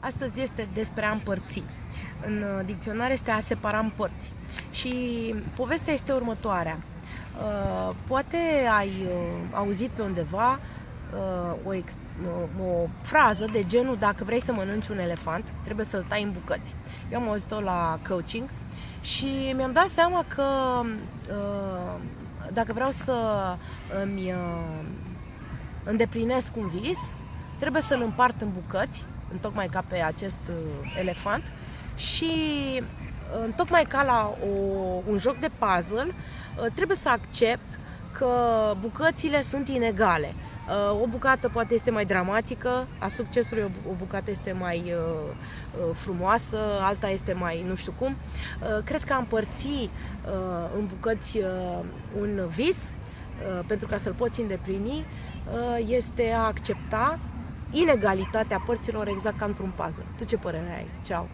Astăzi este despre a împărți. În uh, dicționar este a separa în părți. Și povestea este următoarea. Uh, poate ai uh, auzit pe undeva o, o frază de genul dacă vrei să mănânci un elefant, trebuie să-l tai în bucăți. Eu am auzit-o la coaching și mi-am dat seama că dacă vreau să îmi îndeplinesc un vis, trebuie să-l împart în bucăți tocmai ca pe acest uh, elefant și uh, tocmai ca la o, un joc de puzzle uh, trebuie să accept că bucățile sunt inegale. O bucată poate este mai dramatică a succesului, o bucată este mai frumoasă, alta este mai nu știu cum. Cred că a împărți în bucăți un vis pentru ca să-l poți îndeplini este a accepta inegalitatea părților exact ca într-un puzzle. Tu ce părere ai? Ceau!